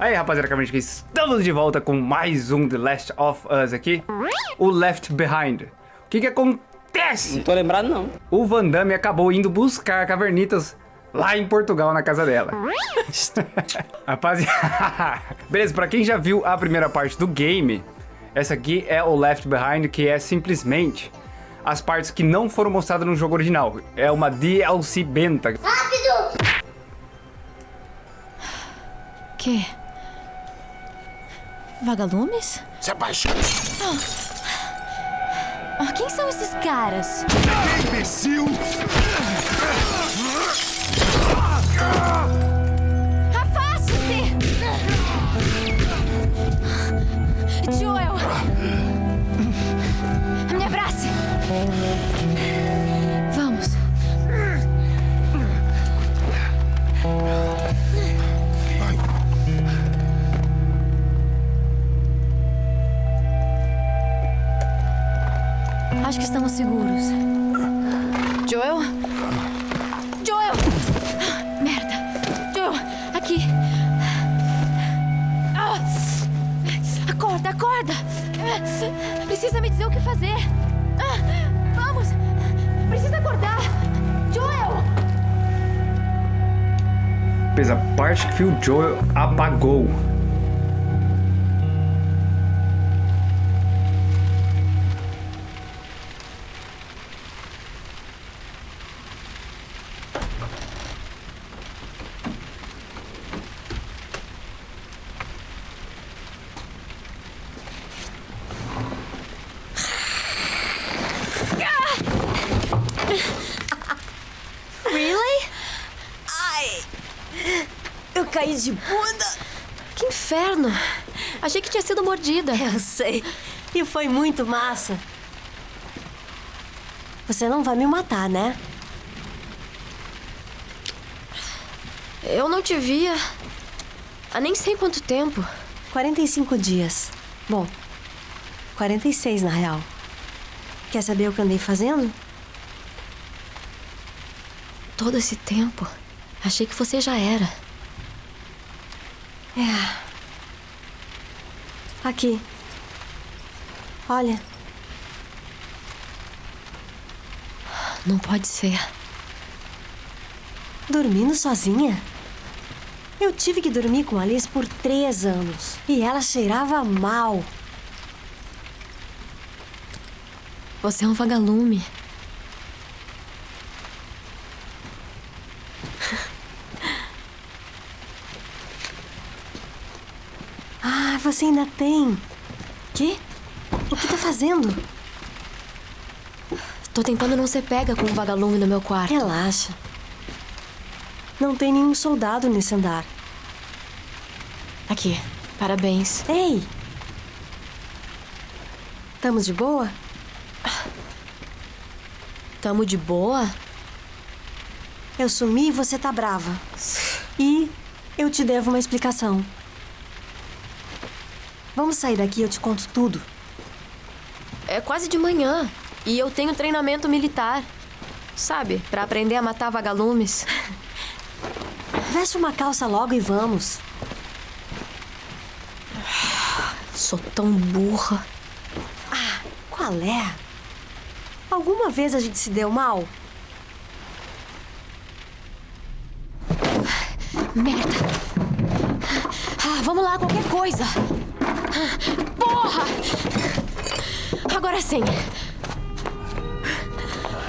Aí, rapaziada, que estamos de volta com mais um The Last of Us aqui. O Left Behind. O que que acontece? Não tô lembrado, não. O Van Damme acabou indo buscar cavernitas lá em Portugal, na casa dela. rapaziada... Beleza, pra quem já viu a primeira parte do game, essa aqui é o Left Behind, que é simplesmente as partes que não foram mostradas no jogo original. É uma DLC benta. Rápido! Que? Vagalumes? Se apaixone. Oh. Oh, quem são esses caras? Imbecil! Afaste-se! Joel! Me abrace! Parte que o Joel apagou. Caí de bunda. Que inferno! Achei que tinha sido mordida. Eu sei. E foi muito massa. Você não vai me matar, né? Eu não te via há nem sei quanto tempo. 45 dias. Bom, 46 na real. Quer saber o que andei fazendo? Todo esse tempo, achei que você já era. É. Aqui. Olha, Não pode ser. dormindo sozinha? Eu tive que dormir com Alice por três anos. E ela cheirava mal. Você é um vagalume. Ah, você ainda tem. Quê? O que tá fazendo? Tô tentando não ser pega com um vagalume no meu quarto. Relaxa. Não tem nenhum soldado nesse andar. Aqui, parabéns. Ei! Estamos de boa? Tamo de boa? Eu sumi e você tá brava. E eu te devo uma explicação. Vamos sair daqui e eu te conto tudo. É quase de manhã. E eu tenho treinamento militar. Sabe, pra aprender a matar vagalumes. Veste uma calça logo e vamos. Sou tão burra. Qual é? Alguma vez a gente se deu mal? Merda! Ah, vamos lá, qualquer coisa! Porra! Agora sim!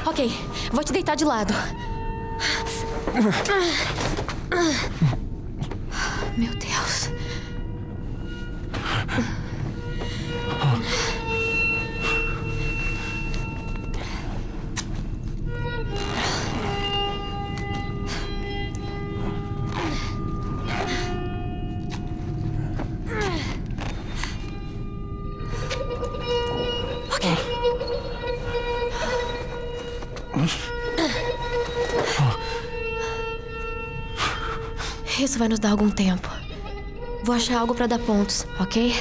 Ok, vou te deitar de lado. Meu Deus. dar algum tempo. Vou achar algo para dar pontos, ok?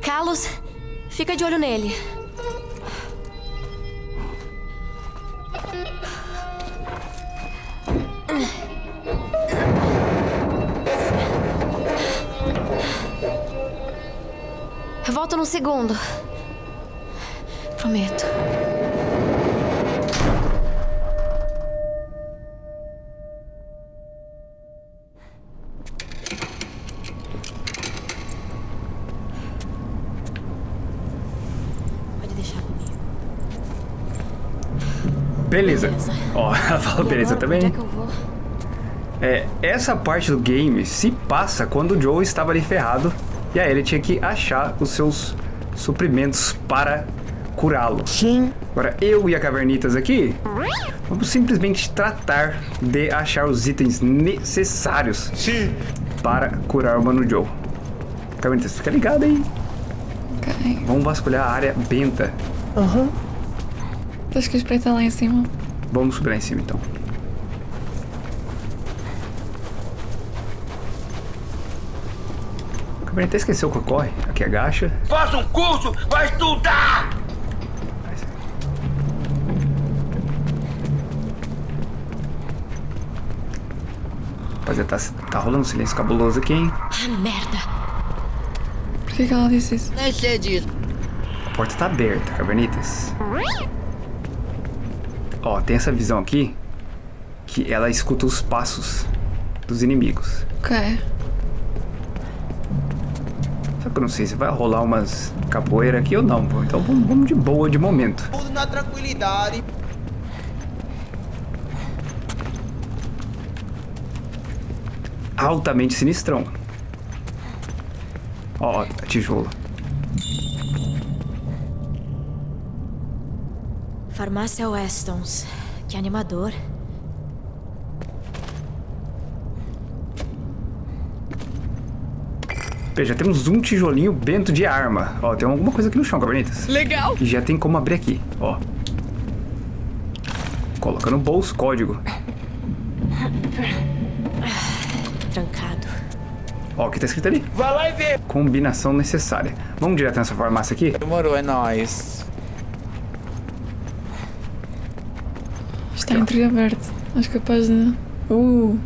Carlos, fica de olho nele. Volto num segundo. Prometo. Beleza. Ó, ela falou E beleza também. Onde é que eu vou? É, essa parte do game se passa quando o Joe estava ali ferrado e aí ele tinha que achar os seus suprimentos para curá-lo. Sim. Agora, eu e a Cavernitas aqui, vamos simplesmente tratar de achar os itens necessários Sim. para curar o Mano Joe. Cavernitas, fica ligado aí. Ok. Vamos vasculhar a área benta. Aham. Acho que o está lá em cima. Vamos subir lá em cima, então. Cavernitas esqueceu que corre. Aqui agacha. Faça um curso, vai estudar! Rapaziada, tá, tá rolando um silêncio cabuloso aqui, hein? Ah, merda. Por que, que ela disse isso? Nem sei disso. A porta tá aberta, Cavernitas. Ó, tem essa visão aqui que ela escuta os passos dos inimigos. Ok. Só que eu não sei se vai rolar umas capoeira aqui ou não, pô. Então vamos, vamos de boa de momento. Tudo na tranquilidade. Altamente sinistrão. Ó, ó, a tijolo. Farmácia Westons. Que animador. Pê, já temos um tijolinho bento de arma. Ó, tem alguma coisa aqui no chão, Cabernetas. Legal! E já tem como abrir aqui, ó. Coloca no bolso, código. Trancado. Ó, o que tá escrito ali? Vai lá e vê. Combinação necessária. Vamos direto nessa farmácia aqui? Demorou, é nóis. Está entreaberto. Acho capaz de. Uh!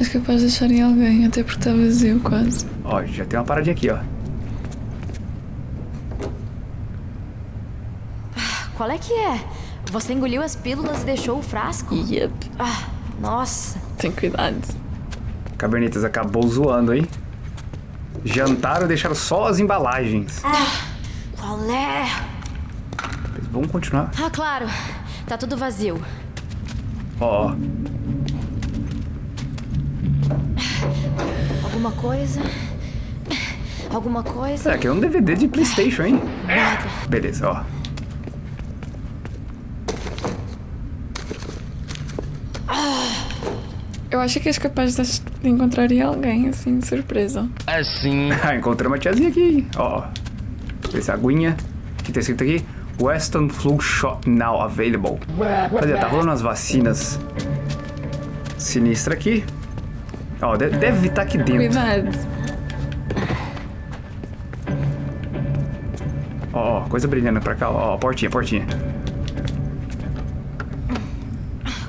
Acho capaz de deixarem alguém, até porque está vazio quase. Ó, já tem uma paradinha aqui, ó. Qual é que é? Você engoliu as pílulas e deixou o frasco? Yep. Ah, nossa. Tem cuidado. Cabernetas acabou zoando, hein? Jantaram e deixaram só as embalagens. Qual é? Mas vamos continuar. Ah, claro. Tá tudo vazio. Ó, ó. Alguma coisa? Alguma coisa? É, aqui é um DVD de Playstation, hein? Nada. Beleza, ó. Eu acho que és capaz de encontrar alguém, assim, de surpresa. Assim. Ah, encontrei uma tiazinha aqui, ó. Essa aguinha. O que tá escrito aqui? Western Flu Shot Now Available. Rapaziada, tá rolando umas vacinas sinistra aqui. Ó, de- deve estar aqui dentro. Cuidado. Ó, ó, coisa brilhando pra cá. Ó, ó, portinha, portinha.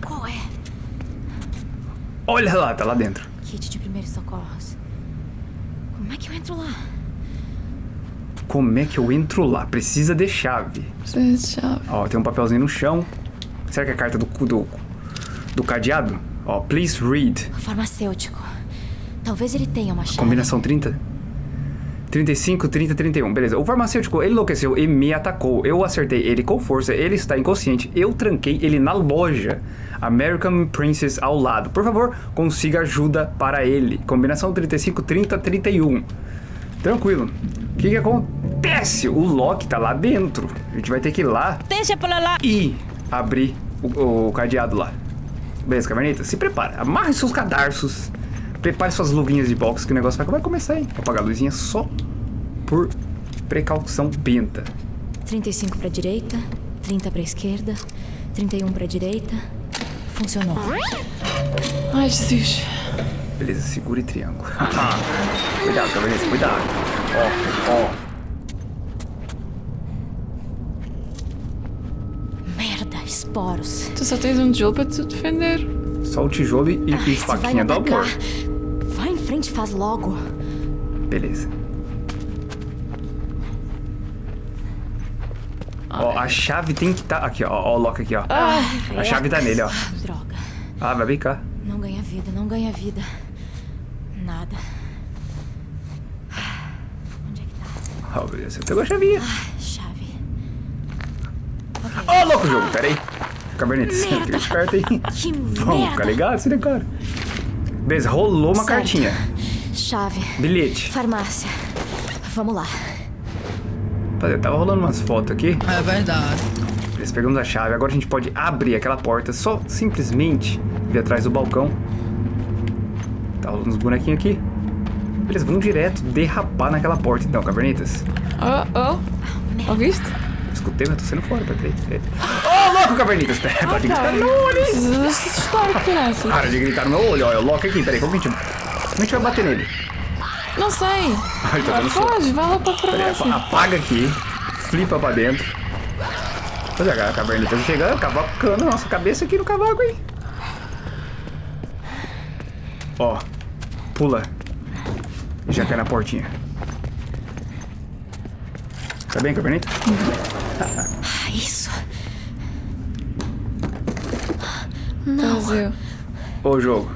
Qual é? Olha lá, tá lá dentro. Kit de primeiros socorros. Como é que eu entro lá? Como é que eu entro lá? Precisa de chave. Precisa de chave. Ó, tem um papelzinho no chão. Será que é a carta do, do, do cadeado? Ó, please read. Farmacêutico. Talvez ele tenha uma chave. Combinação 30? 35, 30, 31. Beleza. O farmacêutico, ele enlouqueceu e me atacou. Eu acertei ele com força. Ele está inconsciente. Eu tranquei ele na loja. American Princess ao lado. Por favor, consiga ajuda para ele. Combinação 35, 30, 31. Tranquilo. O que que acontece? O Loki tá lá dentro. A gente vai ter que ir lá Deixa pra lá. e abrir o, o cadeado lá. Beleza, Cavernita? Se prepara. Amarre seus cadarços. Prepare suas luvinhas de boxe que o negócio vai, vai começar aí. Vou apagar a luzinha só por precaução penta. 35 pra direita, 30 pra esquerda, 31 pra direita. Funcionou. Ai, Jesus. Beleza, segura e triângulo. cuidado, Cavernita, cuidado. Ó, ó. Esporos. Tu só tens um tijolo para te defender. Só o tijolo e, e Ai, vai faquinha do amor. Vai em frente e faz logo. Beleza. Ó, a chave tem que estar... Aqui, ó. Ó o lock aqui, ó. a chave tá nele, ó. Droga. Ah, vai cá. Não ganha vida, não ganha vida. Nada. Onde é que tá? Ó, beleza. Você pegou a chavinha. Chave. Ó, louco o jogo. Pera aí. Cabernet, fica esperto aí. Vamos ficar ligado, se cara. Beleza, rolou uma Certo. cartinha. Chave. Bilhete. Farmácia. Vamos lá. Rapaziada, Tava rolando umas fotos aqui. É verdade. Beleza, pegamos a chave. Agora a gente pode abrir aquela porta. Só simplesmente vir atrás do balcão. Tá rolando uns bonequinhos aqui. Beleza, vamos direto derrapar naquela porta então, cavernitas. Oh, oh. Ouviste? Escutei, mas tô saindo fora, peraí. Ô, louco, cavernitas! Pera, para de gritar no meu olho, hein? Criança. Para de gritar no meu olho. É o Loki aqui, peraí. Como que a gente... Como a gente vai bater nele? Não sei. Ai, tá dando. Foge, vai lá pra Peraí, farmácia. apaga aqui, flipa pra dentro. Olha a caverna tá chegando, cavacando a nossa cabeça aqui no cavaco, hein? Ó, pula. Já cai na portinha. Tá bem, cavernita? Ah, isso. Vazio. Ô, jogo.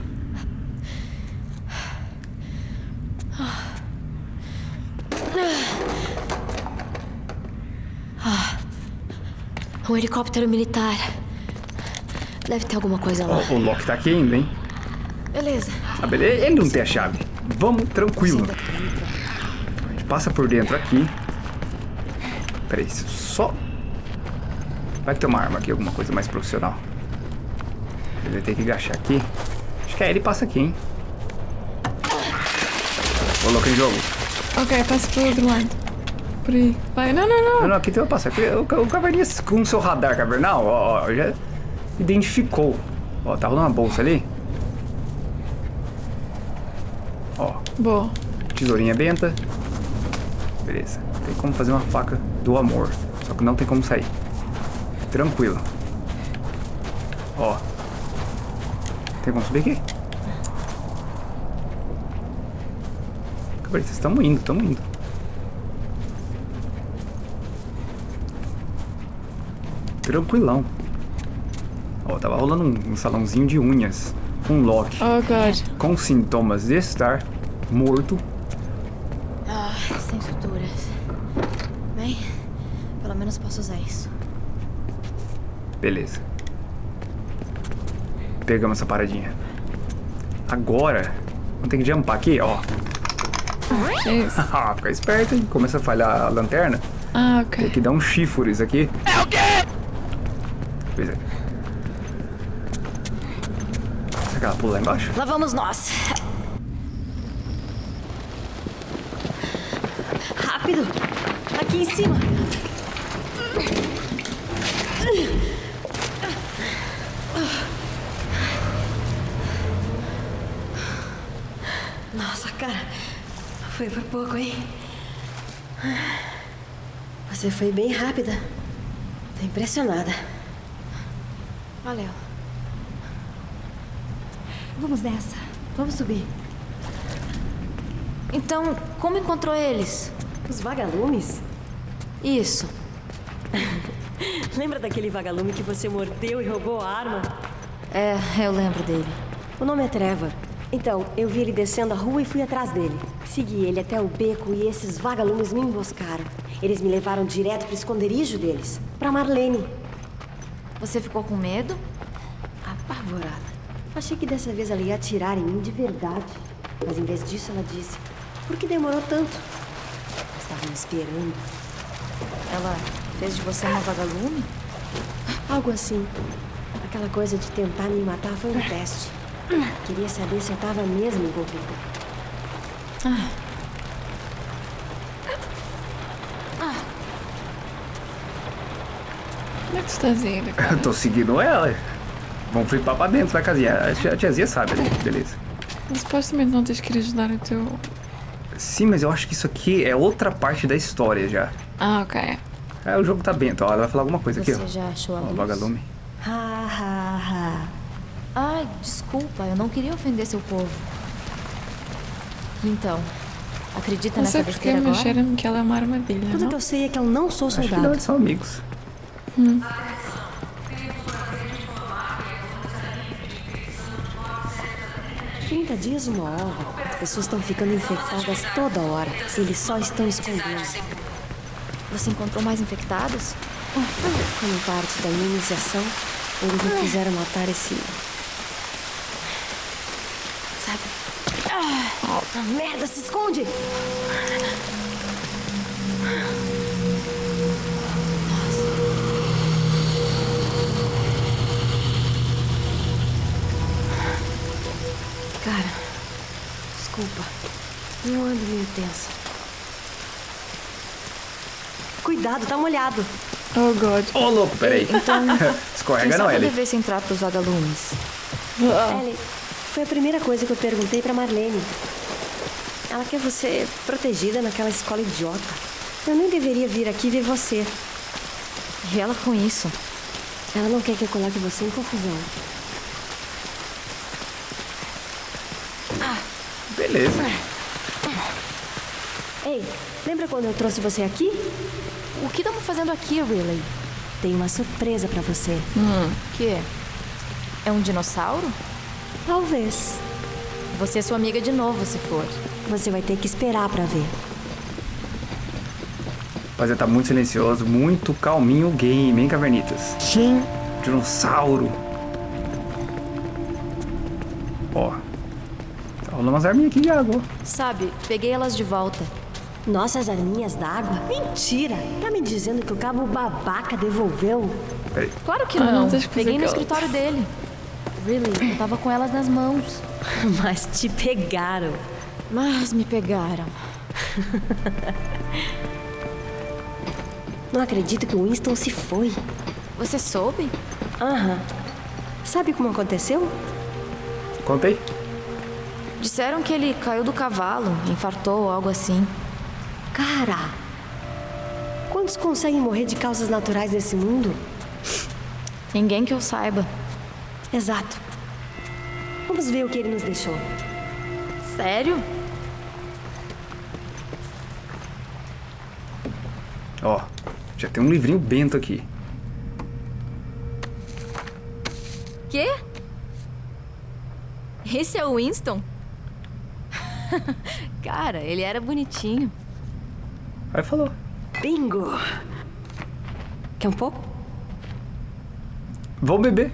Um helicóptero militar. Deve ter alguma coisa lá. Ó, o Loki tá aqui ainda, hein? Beleza. Ah, beleza. Ele não tem a chave. Vamos, tranquilo. A gente passa por dentro aqui. Peraí, só... Vai ter uma arma aqui, alguma coisa mais profissional. Ele vai ter que agachar aqui. Acho que aí ele passa aqui, hein? Ô, louco em jogo. Ok, passa pelo outro lado. Por aí. Vai, não, não, Não, não. não, aqui tem uma passar. O, o caverninha com o seu radar cavernal, ó, ó, já identificou. Ó, tá rolando uma bolsa ali. Ó, Boa. tesourinha benta. Beleza. Tem como fazer uma faca do amor. Só que não tem como sair. Tranquilo. Ó. Tem como subir aqui? Cabrita, estamos indo, estamos indo. Tranquilão. Ó, tava rolando um, um salãozinho de unhas. Um Loki. Oh, God. Com sintomas de estar morto Ah, sem suturas. Bem, pelo menos posso usar isso. Beleza. Pegamos essa paradinha. Agora, vamos ter que jumpar aqui, ó. Ah, Fica esperto, hein? Começa a falhar a lanterna. Ah, Tem ok. que dar um chifres aqui. É o quê? Pois é. Será que ela pula lá embaixo? Lá vamos nós. Rápido! Aqui em cima! Nossa, cara, foi por pouco, hein? Você foi bem rápida. Tô impressionada. Valeu. Vamos nessa. Vamos subir. Então, como encontrou eles? Os vagalumes? Isso. Lembra daquele vagalume que você mordeu e roubou a arma? É, eu lembro dele. O nome é Trevor. Então, eu vi ele descendo a rua e fui atrás dele. Segui ele até o beco e esses vagalumes me emboscaram. Eles me levaram direto pro esconderijo deles, pra Marlene. Você ficou com medo? Apavorada. Achei que dessa vez ela ia atirar em mim de verdade. Mas em vez disso, ela disse: Por que demorou tanto? Estavam me esperando. Ela fez de você uma vagalume? Algo assim. Aquela coisa de tentar me matar foi um teste. Queria saber se eu tava mesmo envolvida. Onde é que tu estás a ir? cara? Eu tô seguindo ela. Vamos flipar pra dentro, vai casinha. A tia- a tiazinha sabe ali, beleza. Mas Supostamente não tens que ir ajudar o teu. Sim, mas eu acho que isso aqui é outra parte da história já. Ah, ok. É, o jogo tá bento, ó. Ela vai falar alguma coisa aqui, Você ó. já achou a Ó, luz? vagalume. Ha, ha, ha. Ai, desculpa, eu não queria ofender seu povo. Então, acredita Não nessa sei porque besteira me agora? cheira-me que ela é uma armadilha, Tudo não? que eu sei é que eu não sou Acho que não, soldado. eles são amigos. 30 dias uma ova. As pessoas estão ficando infectadas toda hora. Se eles só estão escondendo. Você encontrou mais infectados? Como parte da minha iniciação, eles me fizeram matar esse. Sabe? Ah, merda, se esconde! Cara, desculpa. Eu ando meio tensa. Cuidado, tá molhado. Oh, God. Ô, louco, peraí. Escorrega Quem não, Ellie. devesse entrar pros vagalumes. Ah, Ellie, foi a primeira coisa que eu perguntei pra Marlene. Ela quer você protegida naquela escola idiota. Eu nem deveria vir aqui ver você. E ela com isso. Ela não quer que eu coloque você em confusão. Beleza. Ei, lembra quando eu trouxe você aqui? O que estamos fazendo aqui, Riley? Tem uma surpresa pra você. Que? É um dinossauro? Talvez. Você é sua amiga de novo, se for. Você vai ter que esperar pra ver. Rapaziada, tá muito silencioso, muito calminho o game, hein, Cavernitas? Sim. Dinossauro. Ó. Tá rolando umas arminhas aqui de água. Sabe, peguei elas de volta. Nossas arminhas d'água? Mentira! Tá me dizendo que o cabo babaca devolveu? Peraí. Claro que Ah, não. eu fazer Peguei no escritório dele. Really, eu tava com elas nas mãos. Mas te pegaram. Mas me pegaram. Não acredito que o Winston se foi. Você soube? Aham. Sabe como aconteceu? Conta aí. Disseram que ele caiu do cavalo, infartou ou algo assim. Cara! Quantos conseguem morrer de causas naturais nesse mundo? Ninguém que eu saiba. Exato. Vamos ver o que ele nos deixou. Sério? Ó. Já tem um livrinho bento aqui. Quê? Esse é o Winston? Cara, ele era bonitinho. Aí falou. Bingo! Quer um pouco? Vou beber.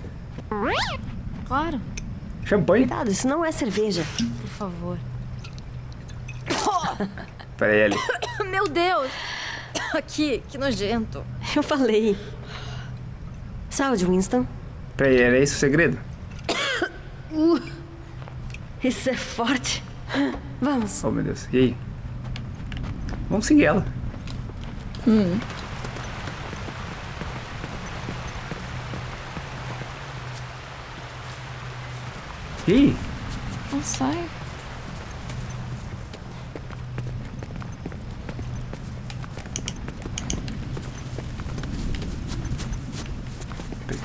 Claro, Champanhe. Cuidado, isso não é cerveja. por favor. Pera aí, Ellie. Meu Deus! Aqui, que nojento. Eu falei. Saúde, Winston. Pera aí, era esse o segredo? Isso é forte. Vamos. Oh, meu Deus. E aí? Vamos seguir ela. E aí? não sai.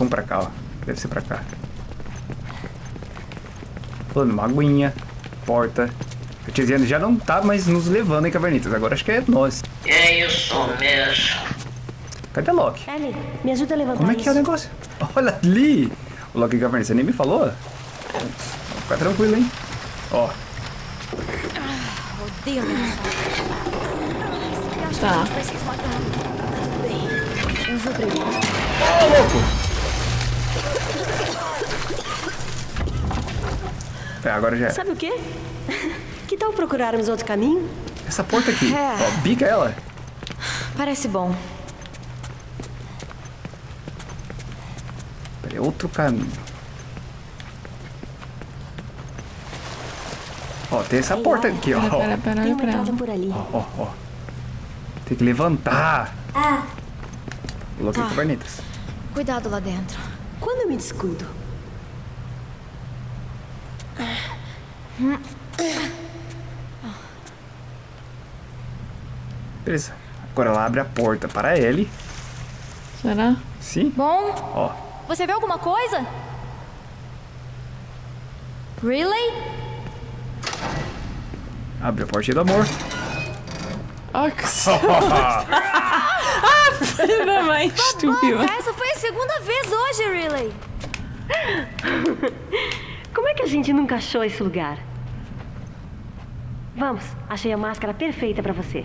Vamos pra cá, ó. Deve ser pra cá. Falando, uma aguinha, porta. A tiazinha já não tá mais nos levando em cavernitas. Agora acho que é nós. É isso mesmo. Cadê a Loki? Ellie, me ajuda a levantar Como é que é o isso. negócio? Olha ali! O Loki Cavernitas, você nem me falou? Fica tranquilo, hein? Ó, Tá. Eu vou pregar. Ô, louco! É, agora já é. Sabe o quê? Que tal procurarmos outro caminho? Essa porta aqui, É. ó, bica ela. Parece bom. Peraí, outro caminho. Ó, tem essa Ei, porta aqui, ó. Pera, pera, pera, Tem uma entrada por ali. Ó, ó. Tem que levantar. Coloquei Tá. Cuidado lá dentro. Quando eu me descuido? Beleza. Agora ela abre a porta para ele. Será? Sim. Bom, Ó, você vê alguma coisa? Really? abre a porta do amor. Oh, que ah, filha da mãe, estúpida. Essa foi a segunda vez hoje, Riley. Como é que a gente nunca achou esse lugar? Vamos, achei a máscara perfeita pra você.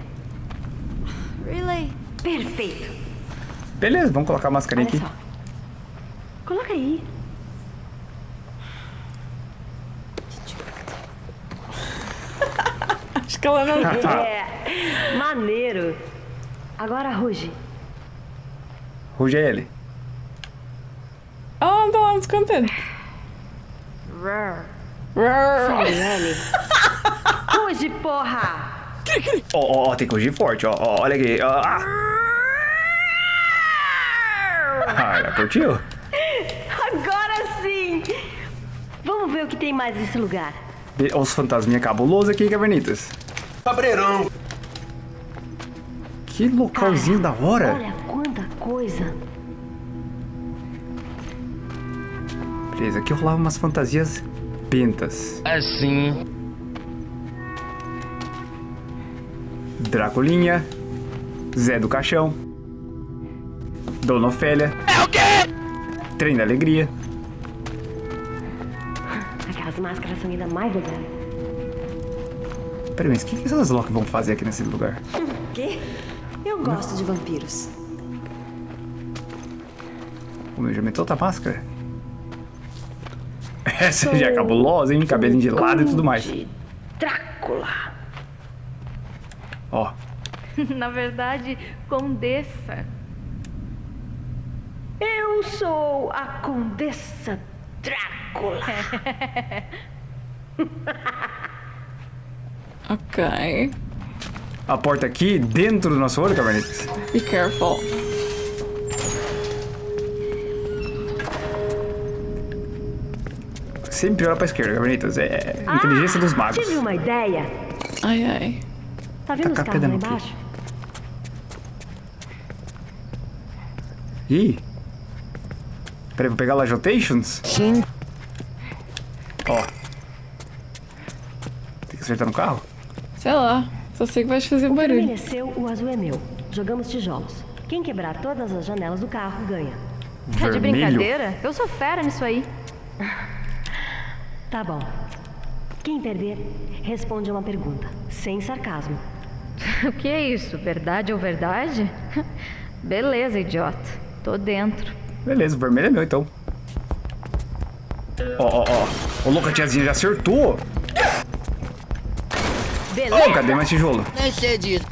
Riley. Perfeito. Beleza, vamos colocar a máscara Olha aqui. só. Coloca aí. Acho que ela não. É, maneiro. Agora ruge. Ruge é ele. Não tá lá descontente. Samuele. Ruge, porra! Ó, ó, ó, tem que rugir forte, ó, ó, olha aqui. ó. Ah, Ah, ela curtiu? Agora sim! Vamos ver o que tem mais nesse lugar. Be- Os fantasminha cabulosos aqui, Cavernitas. Cabreirão. Que localzinho da hora. Olha quanta coisa. Beleza, aqui rolava umas fantasias pentas. Assim. Dracolinha, Zé do Caixão, Dona Ofélia. É o quê? Trem da Alegria. Aquelas máscaras são ainda mais legais. Peraí, mas o que, que essas Loki vão fazer aqui nesse lugar? Quê? Eu gosto de vampiros. O meu já meteu outra máscara? Essa já é cabulosa, hein? Cabelinho de lado e tudo mais. Drácula. Ó, Na verdade, condessa. Eu sou a Condessa Drácula. Ok. a porta aqui dentro do nosso olho, Cavernitas. Be careful. Sempre olha pra esquerda, Cavernitas. É inteligência dos magos. Tive uma ideia. Ai, ai. Tá vendo os Tacar carros lá pedra no quê? embaixo? Ih. Peraí, vou pegar lá Jotations? Sim. Ó. Tem que acertar no carro? Sei lá. Só sei que vais fazer O barulho. vermelho é seu, o azul é meu. Jogamos tijolos. Quem quebrar todas as janelas do carro ganha. Tá de Vermelho. brincadeira? Eu sou fera nisso aí. Tá bom. Quem perder, responde a uma pergunta, sem sarcasmo. O que é isso? Verdade ou verdade? Beleza, idiota. Tô dentro. Beleza, o vermelho é meu então. Ó, ó, ó. Ô, louca, tiazinha já acertou. Ô, cadê mais tijolo? Nem sei disso.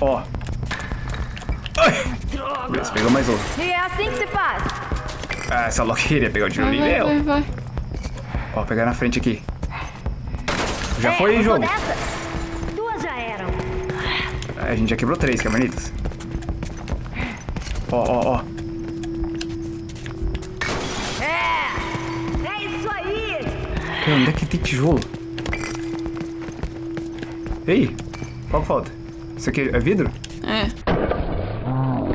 Ó. Ai. Beleza, pegou mais outro. E é assim que se faz. Ah, essa louca queria pegar o Vai, tijolinho vai, vai, meu. vai. Ó, pegar na frente aqui. Já É, foi, jogo. Duas já eram. A gente já quebrou três, cavernitas. Ó, ó, ó. É isso aí! Pera, onde é que tem tijolo? Ei, qual que falta? Isso aqui é vidro? É.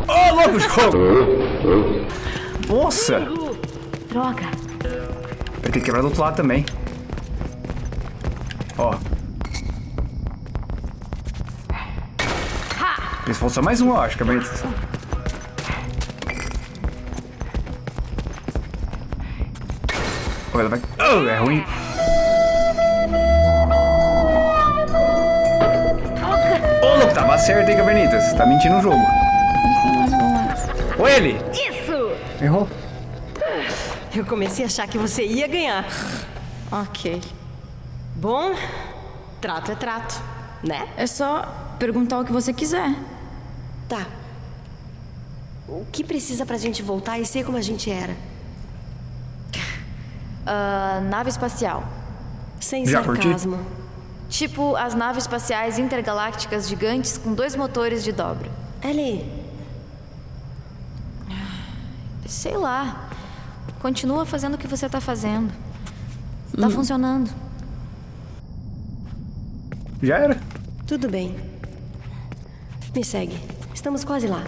Ô, louco, jogo! Nossa! Droga. Vai ter que quebrar do outro lado também. Ó. Eles faltam só mais um, eu acho, cavernitas. Ó, ela vai... Oh, é ruim. Ô, louco, tava certo, hein, cavernitas? Tá mentindo o jogo. Mais bolado. Ô, ele! Errou. Eu comecei a achar que você ia ganhar. Ok. Bom, trato é trato, né? É só perguntar o que você quiser. Tá. O que precisa pra gente voltar e ser como a gente era? Ah, nave espacial. Sem Já curti. sarcasmo. Tipo as naves espaciais intergalácticas gigantes com dois motores de dobra. Ellie, Sei lá. Continua fazendo o que você tá fazendo. Tá funcionando. Já era. tudo bem. Me segue. Estamos quase lá.